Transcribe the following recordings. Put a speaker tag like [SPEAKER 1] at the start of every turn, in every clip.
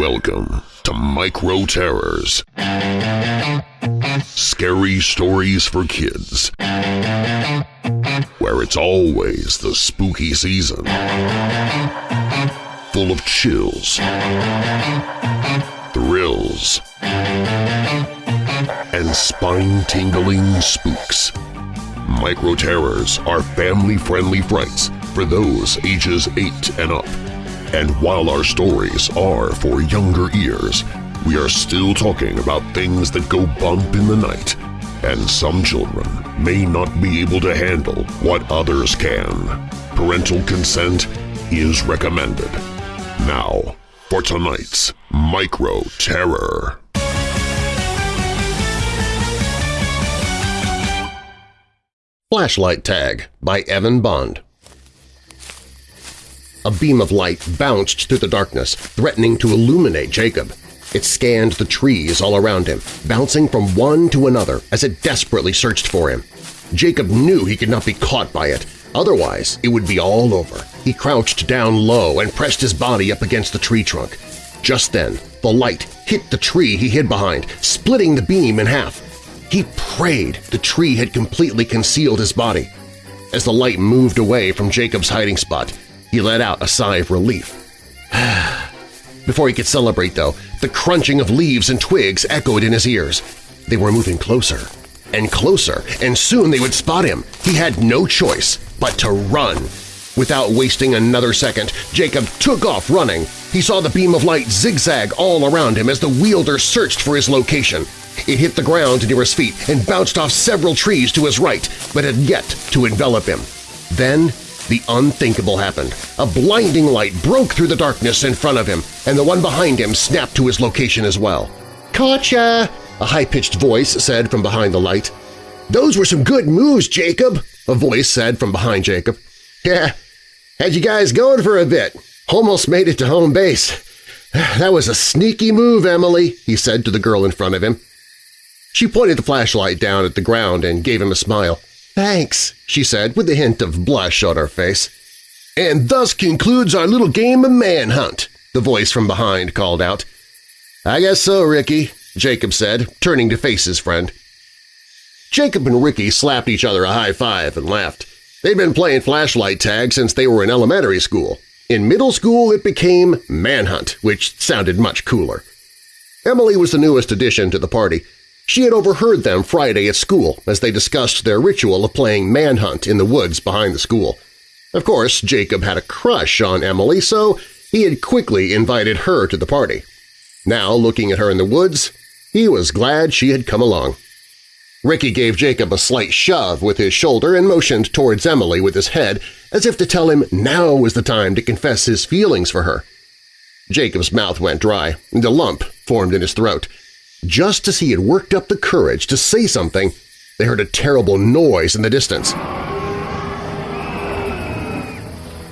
[SPEAKER 1] Welcome to Micro Terrors. Scary stories for kids. Where it's always the spooky season. Full of chills, thrills, and spine-tingling spooks. Micro Terrors are family-friendly frights for those ages 8 and up. And while our stories are for younger ears, we are still talking about things that go bump in the night, and some children may not be able to handle what others can. Parental consent is recommended. Now, for tonight's Micro Terror.
[SPEAKER 2] Flashlight Tag by Evan Bond A beam of light bounced through the darkness, threatening to illuminate Jacob. It scanned the trees all around him, bouncing from one to another as it desperately searched for him. Jacob knew he could not be caught by it, otherwise it would be all over. He crouched down low and pressed his body up against the tree trunk. Just then, the light hit the tree he hid behind, splitting the beam in half. He prayed the tree had completely concealed his body. As the light moved away from Jacob's hiding spot, he let out a sigh of relief. Before he could celebrate, though, the crunching of leaves and twigs echoed in his ears. They were moving closer and closer, and soon they would spot him. He had no choice but to run. Without wasting another second, Jacob took off running. He saw the beam of light zigzag all around him as the wielder searched for his location. It hit the ground near his feet and bounced off several trees to his right, but had yet to envelop him. Then the unthinkable happened. A blinding light broke through the darkness in front of him, and the one behind him snapped to his location as well. "'Gotcha!' a high-pitched voice said from behind the light. "'Those were some good moves, Jacob!' a voice said from behind Jacob. "'Yeah, had you guys going for a bit. Almost made it to home base. That was a sneaky move, Emily,' he said to the girl in front of him. She pointed the flashlight down at the ground and gave him a smile. "'Thanks,' she said with a hint of blush on her face. "'And thus concludes our little game of manhunt,' the voice from behind called out. "'I guess so, Ricky,' Jacob said, turning to face his friend. Jacob and Ricky slapped each other a high five and laughed. They'd been playing flashlight tag since they were in elementary school. In middle school it became Manhunt, which sounded much cooler. Emily was the newest addition to the party. She had overheard them Friday at school as they discussed their ritual of playing Manhunt in the woods behind the school. Of course, Jacob had a crush on Emily, so he had quickly invited her to the party. Now, looking at her in the woods, he was glad she had come along. Ricky gave Jacob a slight shove with his shoulder and motioned towards Emily with his head as if to tell him now was the time to confess his feelings for her. Jacob's mouth went dry, and a lump formed in his throat. Just as he had worked up the courage to say something, they heard a terrible noise in the distance.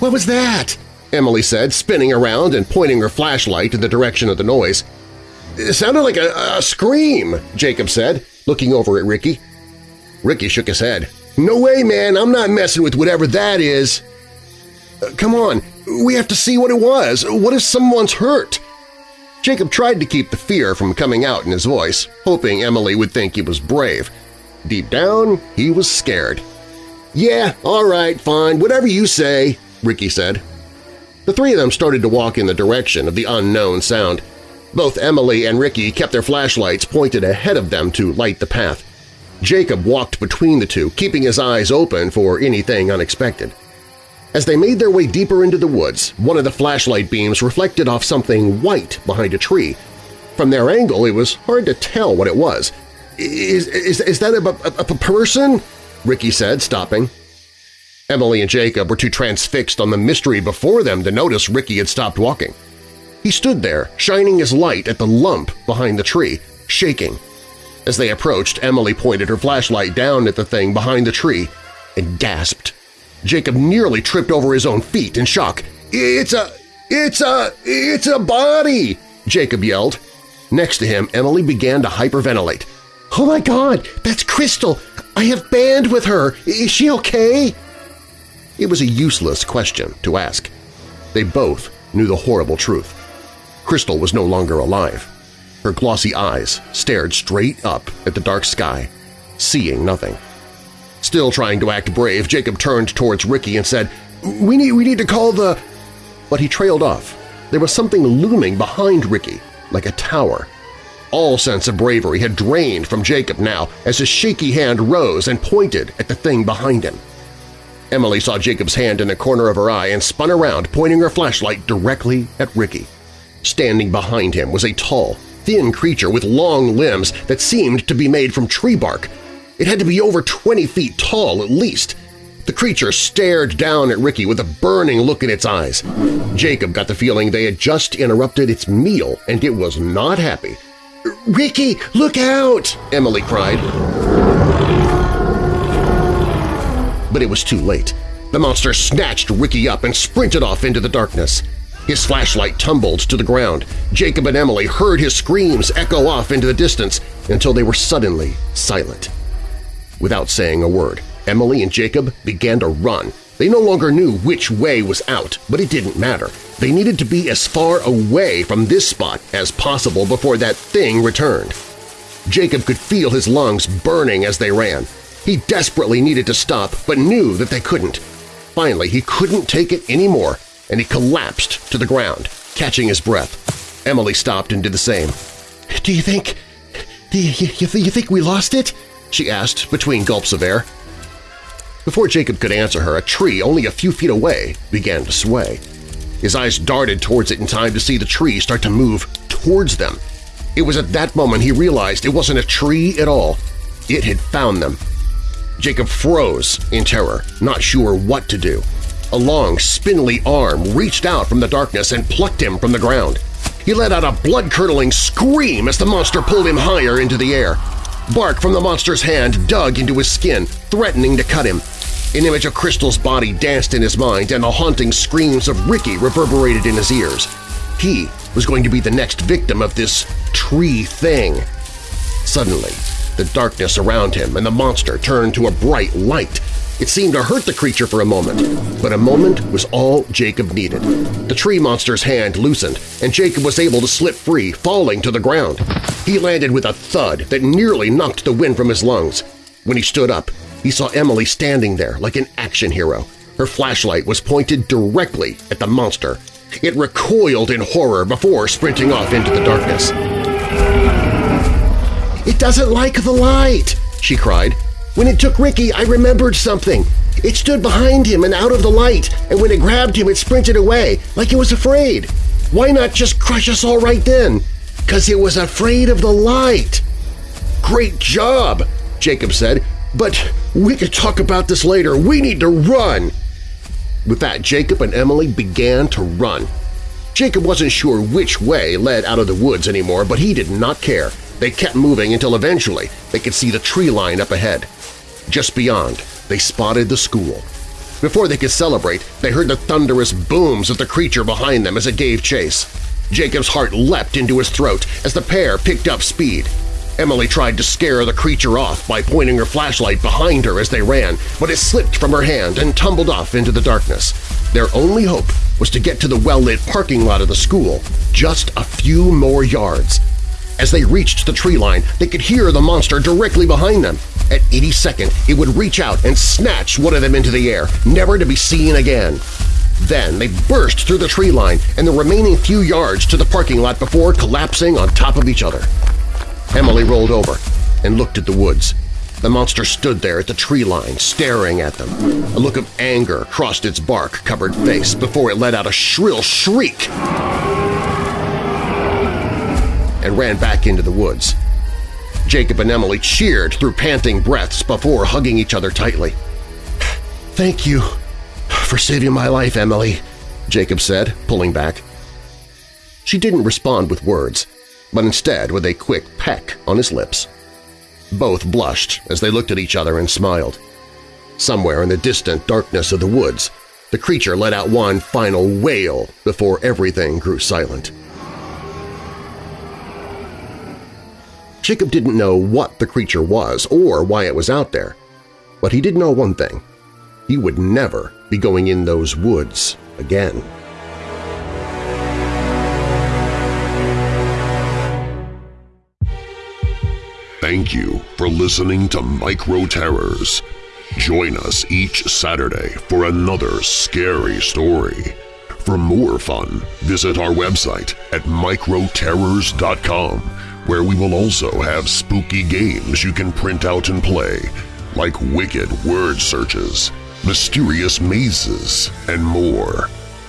[SPEAKER 2] "'What was that?' Emily said, spinning around and pointing her flashlight in the direction of the noise. "'It sounded like a, a scream,' Jacob said, looking over at Ricky. Ricky shook his head. "'No way, man! I'm not messing with whatever that is!' Uh, "'Come on! We have to see what it was! What if someone's hurt?' Jacob tried to keep the fear from coming out in his voice, hoping Emily would think he was brave. Deep down, he was scared. "'Yeah, all right, fine, whatever you say,' Ricky said. The three of them started to walk in the direction of the unknown sound. Both Emily and Ricky kept their flashlights pointed ahead of them to light the path. Jacob walked between the two, keeping his eyes open for anything unexpected. As they made their way deeper into the woods, one of the flashlight beams reflected off something white behind a tree. From their angle, it was hard to tell what it was. Is, is, is that a, a, a person? Ricky said, stopping. Emily and Jacob were too transfixed on the mystery before them to notice Ricky had stopped walking. He stood there, shining his light at the lump behind the tree, shaking. As they approached, Emily pointed her flashlight down at the thing behind the tree and gasped. Jacob nearly tripped over his own feet in shock. "'It's a… it's a… it's a body!' Jacob yelled. Next to him, Emily began to hyperventilate. "'Oh my God! That's Crystal! I have band with her! Is she okay?' It was a useless question to ask. They both knew the horrible truth. Crystal was no longer alive. Her glossy eyes stared straight up at the dark sky, seeing nothing. Still trying to act brave, Jacob turned towards Ricky and said, "We need, we need to call the…" But he trailed off. There was something looming behind Ricky, like a tower. All sense of bravery had drained from Jacob now as his shaky hand rose and pointed at the thing behind him. Emily saw Jacob's hand in the corner of her eye and spun around, pointing her flashlight directly at Ricky. Standing behind him was a tall, thin creature with long limbs that seemed to be made from tree bark. It had to be over 20 feet tall at least. The creature stared down at Ricky with a burning look in its eyes. Jacob got the feeling they had just interrupted its meal and it was not happy. "'Ricky, look out!' Emily cried. But it was too late. The monster snatched Ricky up and sprinted off into the darkness. His flashlight tumbled to the ground. Jacob and Emily heard his screams echo off into the distance until they were suddenly silent. Without saying a word, Emily and Jacob began to run. They no longer knew which way was out, but it didn't matter. They needed to be as far away from this spot as possible before that thing returned. Jacob could feel his lungs burning as they ran. He desperately needed to stop, but knew that they couldn't. Finally, he couldn't take it anymore, and he collapsed to the ground, catching his breath. Emily stopped and did the same. "'Do you think… do you, you, you think we lost it?' She asked between gulps of air. Before Jacob could answer her, a tree only a few feet away began to sway. His eyes darted towards it in time to see the tree start to move towards them. It was at that moment he realized it wasn't a tree at all. It had found them. Jacob froze in terror, not sure what to do. A long, spindly arm reached out from the darkness and plucked him from the ground. He let out a blood-curdling scream as the monster pulled him higher into the air. Bark from the monster's hand dug into his skin, threatening to cut him. An image of Crystal's body danced in his mind and the haunting screams of Ricky reverberated in his ears. He was going to be the next victim of this tree thing. Suddenly, the darkness around him and the monster turned to a bright light. It seemed to hurt the creature for a moment, but a moment was all Jacob needed. The tree monster's hand loosened, and Jacob was able to slip free, falling to the ground. He landed with a thud that nearly knocked the wind from his lungs. When he stood up, he saw Emily standing there like an action hero. Her flashlight was pointed directly at the monster. It recoiled in horror before sprinting off into the darkness. "'It doesn't like the light!' she cried. "'When it took Ricky, I remembered something. It stood behind him and out of the light, and when it grabbed him, it sprinted away, like it was afraid. Why not just crush us all right then? Because it was afraid of the light!' "'Great job!' Jacob said. But we could talk about this later. We need to run! With that, Jacob and Emily began to run. Jacob wasn't sure which way led out of the woods anymore, but he did not care. They kept moving until eventually they could see the tree line up ahead. Just beyond, they spotted the school. Before they could celebrate, they heard the thunderous booms of the creature behind them as it gave chase. Jacob's heart leapt into his throat as the pair picked up speed. Emily tried to scare the creature off by pointing her flashlight behind her as they ran, but it slipped from her hand and tumbled off into the darkness. Their only hope was to get to the well-lit parking lot of the school, just a few more yards. As they reached the tree line, they could hear the monster directly behind them. At any second, it would reach out and snatch one of them into the air, never to be seen again. Then they burst through the tree line and the remaining few yards to the parking lot before collapsing on top of each other. Emily rolled over and looked at the woods. The monster stood there at the tree line, staring at them. A look of anger crossed its bark-covered face before it let out a shrill shriek and ran back into the woods. Jacob and Emily cheered through panting breaths before hugging each other tightly. "'Thank you for saving my life, Emily,' Jacob said, pulling back. She didn't respond with words but instead with a quick peck on his lips. Both blushed as they looked at each other and smiled. Somewhere in the distant darkness of the woods, the creature let out one final wail before everything grew silent. Jacob didn't know what the creature was or why it was out there, but he did know one thing. He would never be going in those woods again.
[SPEAKER 1] Thank you for listening to Micro Terrors. Join us each Saturday for another scary story. For more fun, visit our website at microterrors.com where we will also have spooky games you can print out and play, like wicked word searches, mysterious mazes, and more.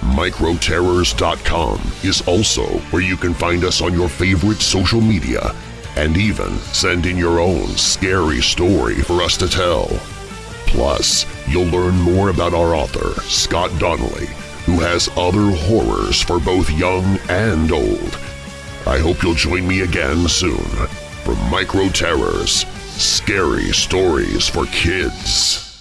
[SPEAKER 1] Microterrors.com is also where you can find us on your favorite social media and even send in your own scary story for us to tell. Plus, you'll learn more about our author, Scott Donnelly, who has other horrors for both young and old. I hope you'll join me again soon for Micro Terrors, Scary Stories for Kids.